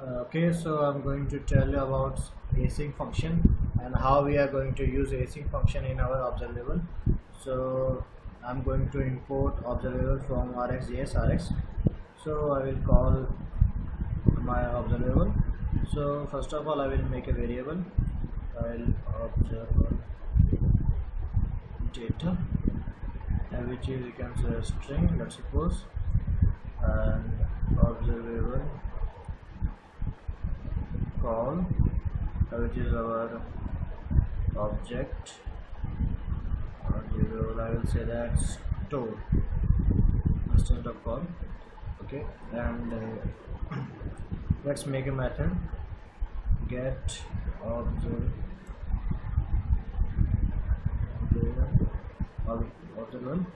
Uh, okay so i'm going to tell you about async function and how we are going to use async function in our observable so i'm going to import observable from rxjs rx. So i will call my observable so first of all i will make a variable. I'll observable data which is you can say a string let's suppose and observable which is our object or I will say that store instead of call okay? And uh, let's make a method get observe observable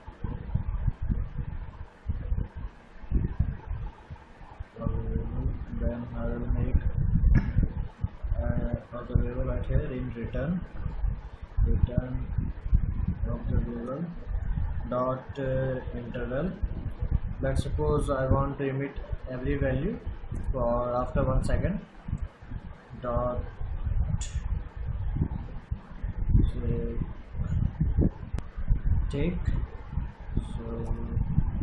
then I will make right here in return. Return observable dot uh, interval let's suppose I want to emit every value for after one second. Dot take. So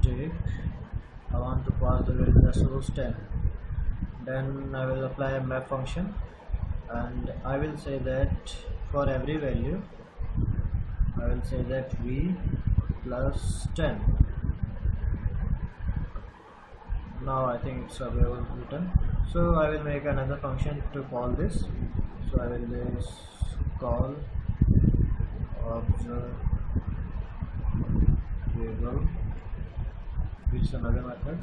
take. I want to pass the value as suppose 10 then I will apply a map function and I will say that for every value I will say that v plus 10 now I think it's available written so I will make another function to call this. So I will just call observe variable which is another method.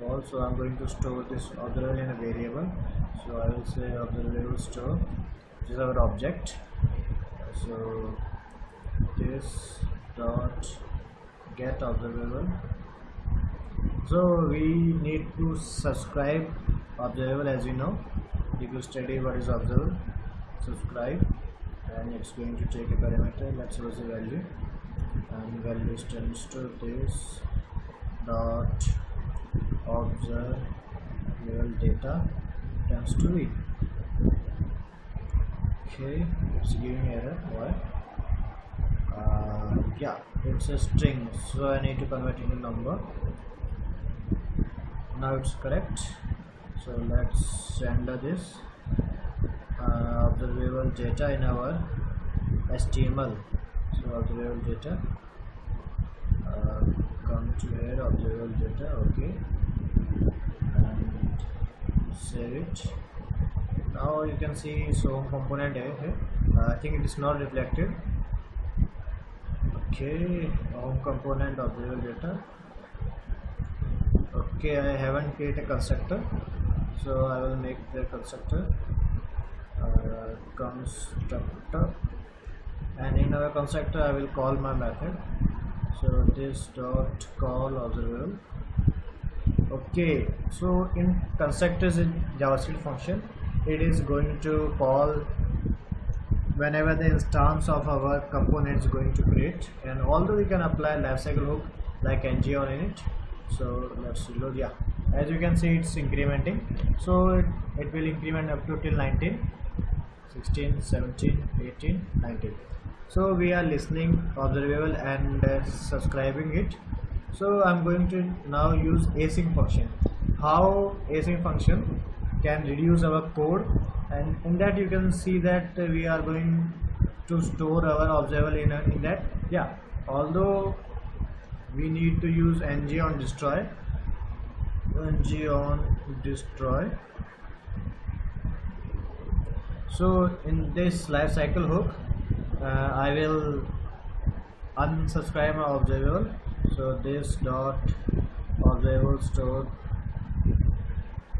Call I'm going to store this observable in a variable. So I will say observable store which is our object. So this dot get observable so we need to subscribe observable as you know. If you study what is observable subscribe and it's going to take a parameter. Let's suppose the value. And value is to this dot observe data times 2 okay it's giving error why? Uh, yeah it's a string so I need to convert into number. Now it's correct. So let's render this. Uh, observable data in our HTML so observable data here observable data? Okay. And save it. Now you can see so component here uh, I think it is not reflected. Okay. Home component of observable data. Okay I haven't created a constructor so I will make the constructor uh, constructor. And in our constructor I will call my method so this dot call observable okay so in constructors in javascript function. It is going to call whenever the instance of our component is going to create. And although we can apply lifecycle hook like ng on in it so let's reload yeah. As you can see it's incrementing. So it, it will increment up to till 19 16 17 18 19 so we are listening observable and uh, subscribing it. So i'm going to now use async function. How async function can reduce our code and in that you can see that we are going to store our observable in, in that. Yeah although we need to use ngOnDestroy. ng on destroy. So in this lifecycle hook I will unsubscribe my observable so this dot observable store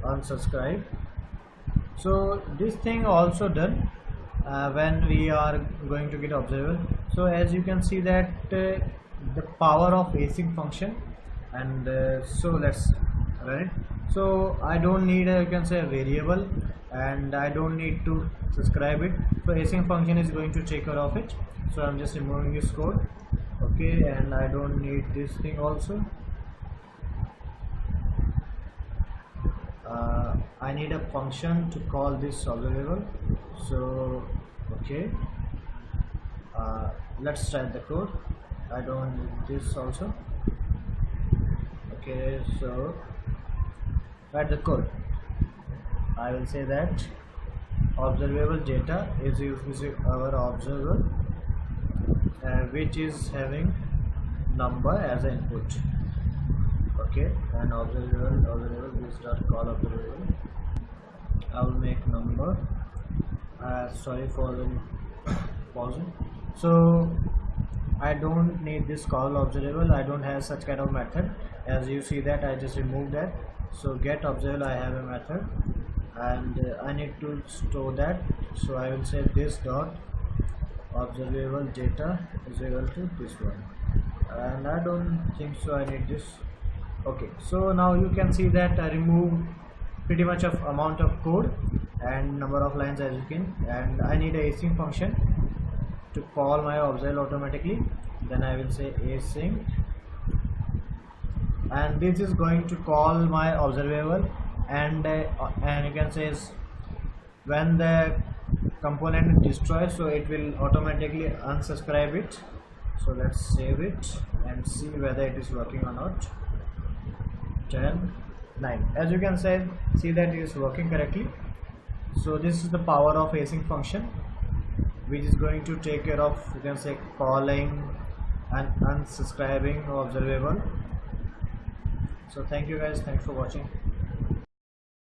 unsubscribe. So this thing also done uh, when we are going to get observable so as you can see that uh, the power of async function and uh, so let's run it so I don't need a, you can say a variable and I don't need to subscribe it. So async function is going to take care of it. So I'm just removing this code okay and I don't need this thing also. Uh, I need a function to call this observable. So okay. Uh, let's try the code. I don't need this also. Okay so write the code I will say that observable data is using our observer uh, which is having number as an input. Okay? And observable observable is dot call observable. I will make number uh, sorry for the pausing. So I don't need this call observable. I don't have such kind of method. As you see that I just removed that so get observable I have a method. And uh, I need to store that. So I will say this dot observable data is equal to this one. And I don't think so I need this. Okay so now you can see that I remove pretty much of amount of code and number of lines as you can and I need a async function to call my observable automatically. Then I will say async and this is going to call my observable and uh, and you can say when the component is destroyed so it will automatically unsubscribe it. So let's save it and see whether it is working or not. 10 9 as you can say see that it is working correctly. So this is the power of async function which is going to take care of you can say calling and unsubscribing observable so thank you guys. Thanks for watching